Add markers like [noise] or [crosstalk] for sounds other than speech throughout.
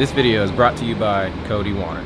This video is brought to you by Cody Wanner.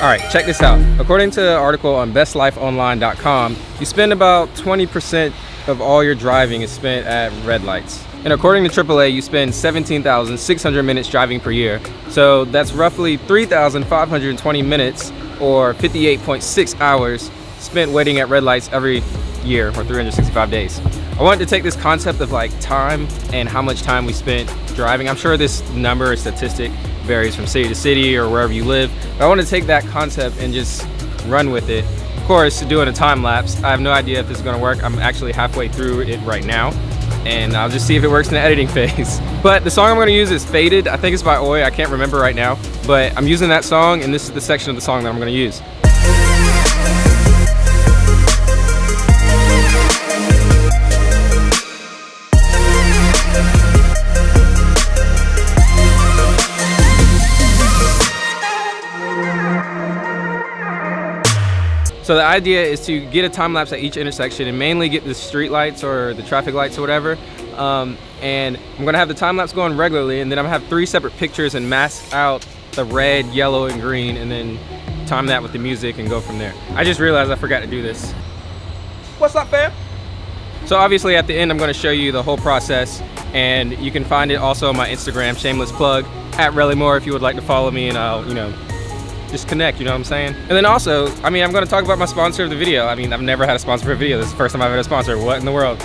All right, check this out. According to an article on bestlifeonline.com, you spend about 20% of all your driving is spent at red lights. And according to AAA, you spend 17,600 minutes driving per year. So that's roughly 3,520 minutes or 58.6 hours spent waiting at red lights every year or 365 days. I wanted to take this concept of like time and how much time we spent driving. I'm sure this number or statistic varies from city to city or wherever you live. But I want to take that concept and just run with it. Of course, doing a time lapse, I have no idea if this is going to work. I'm actually halfway through it right now and I'll just see if it works in the editing [laughs] phase. But the song I'm gonna use is Faded. I think it's by Oi, I can't remember right now. But I'm using that song and this is the section of the song that I'm gonna use. So the idea is to get a time lapse at each intersection and mainly get the street lights or the traffic lights or whatever. Um, and I'm gonna have the time lapse going regularly and then I'm gonna have three separate pictures and mask out the red, yellow, and green and then time that with the music and go from there. I just realized I forgot to do this. What's up, fam? So obviously at the end, I'm gonna show you the whole process and you can find it also on my Instagram, shameless plug, at Relly Moore if you would like to follow me and I'll, you know, just connect, you know what I'm saying? And then also, I mean, I'm gonna talk about my sponsor of the video. I mean, I've never had a sponsor for a video. This is the first time I've had a sponsor. What in the world?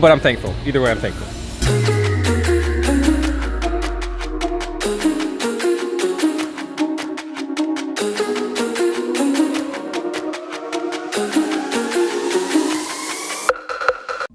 But I'm thankful. Either way, I'm thankful.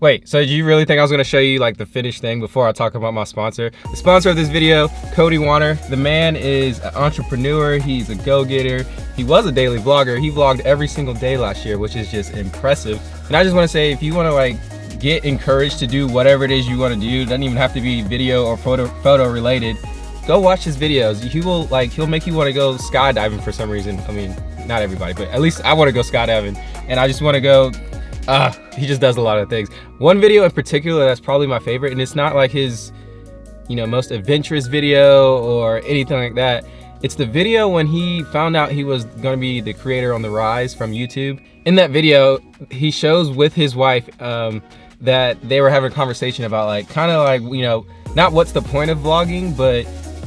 Wait, so do you really think I was gonna show you like the finished thing before I talk about my sponsor? The sponsor of this video, Cody Wanner. The man is an entrepreneur, he's a go-getter. He was a daily vlogger. He vlogged every single day last year, which is just impressive. And I just wanna say, if you wanna like get encouraged to do whatever it is you wanna do, doesn't even have to be video or photo, photo related, go watch his videos. He will like, he'll make you wanna go skydiving for some reason. I mean, not everybody, but at least I wanna go skydiving. And I just wanna go uh, he just does a lot of things. One video in particular that's probably my favorite, and it's not like his, you know, most adventurous video or anything like that. It's the video when he found out he was gonna be the creator on The Rise from YouTube. In that video, he shows with his wife um, that they were having a conversation about like, kind of like, you know, not what's the point of vlogging, but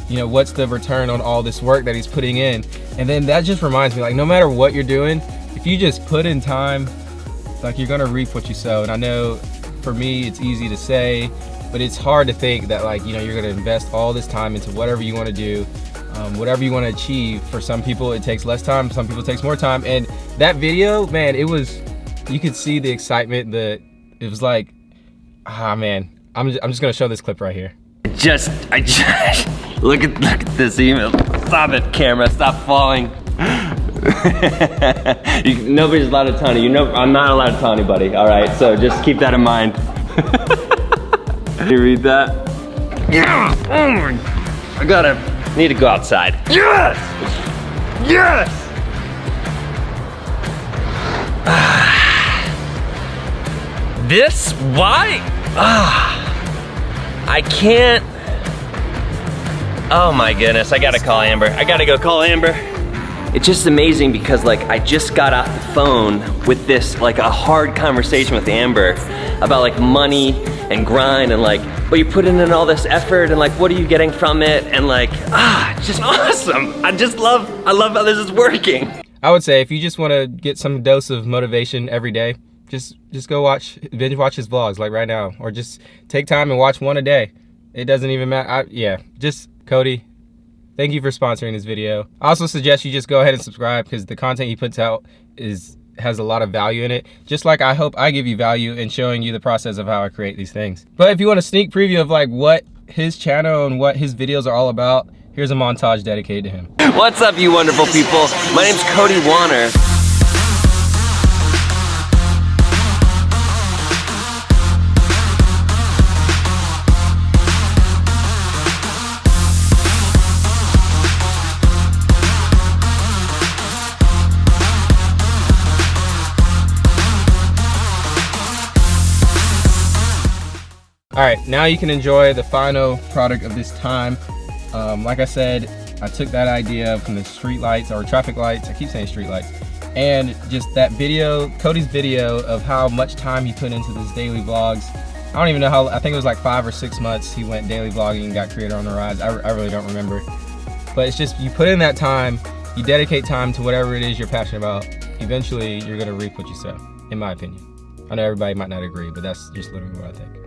you know, what's the return on all this work that he's putting in. And then that just reminds me, like, no matter what you're doing, if you just put in time like you're gonna reap what you sow. And I know for me, it's easy to say, but it's hard to think that like, you know, you're gonna invest all this time into whatever you wanna do, um, whatever you wanna achieve. For some people, it takes less time, some people it takes more time. And that video, man, it was, you could see the excitement that it was like, ah, man, I'm just, I'm just gonna show this clip right here. Just, I just, [laughs] look at, look at this email. Stop it, camera, stop falling. [laughs] you, nobody's allowed to taunt you. know, I'm not allowed to tell anybody, all right? So just keep that in mind. [laughs] you read that? Yeah! Oh my, I gotta, need to go outside. Yes! Yes! [sighs] this, why? Ah, I can't, oh my goodness, I gotta call Amber. I gotta go call Amber it's just amazing because like I just got off the phone with this like a hard conversation with Amber about like money and grind and like but you put in all this effort and like what are you getting from it? And like ah just [laughs] awesome. I just love I love how this is working. I would say if you just want to get some dose of motivation every day just just go watch binge watch his vlogs like right now. Or just take time and watch one a day. It doesn't even matter I, yeah just Cody Thank you for sponsoring this video. I also suggest you just go ahead and subscribe because the content he puts out is has a lot of value in it. Just like I hope I give you value in showing you the process of how I create these things. But if you want a sneak preview of like what his channel and what his videos are all about, here's a montage dedicated to him. What's up you wonderful people? My name's Cody Wanner. All right, now you can enjoy the final product of this time. Um, like I said, I took that idea from the street lights or traffic lights. I keep saying street lights. And just that video, Cody's video of how much time he put into this daily vlogs. I don't even know how, I think it was like five or six months he went daily vlogging and got Creator on the Rise. I, I really don't remember. But it's just, you put in that time, you dedicate time to whatever it is you're passionate about, eventually you're gonna reap what you sow, in my opinion. I know everybody might not agree, but that's just literally what I think.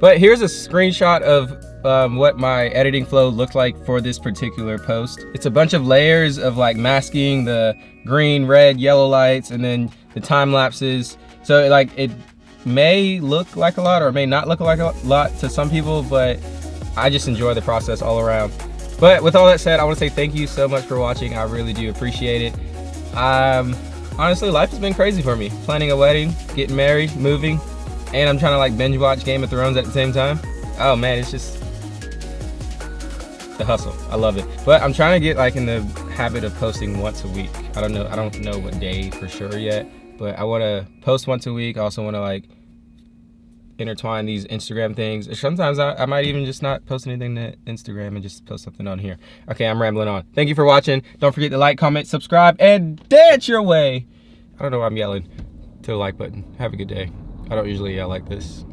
But here's a screenshot of um, what my editing flow looked like for this particular post. It's a bunch of layers of like masking the green, red, yellow lights and then the time lapses. So like it may look like a lot or may not look like a lot to some people, but I just enjoy the process all around. But with all that said, I want to say thank you so much for watching. I really do appreciate it. Um, honestly, life has been crazy for me. Planning a wedding, getting married, moving, and I'm trying to like binge watch Game of Thrones at the same time. Oh man, it's just the hustle. I love it. But I'm trying to get like in the habit of posting once a week. I don't know. I don't know what day for sure yet, but I want to post once a week. I also want to like intertwine these Instagram things. Sometimes I, I, might even just not post anything to Instagram and just post something on here. Okay, I'm rambling on. Thank you for watching. Don't forget to like, comment, subscribe, and dance your way. I don't know why I'm yelling to the like button. Have a good day. I don't usually yell like this.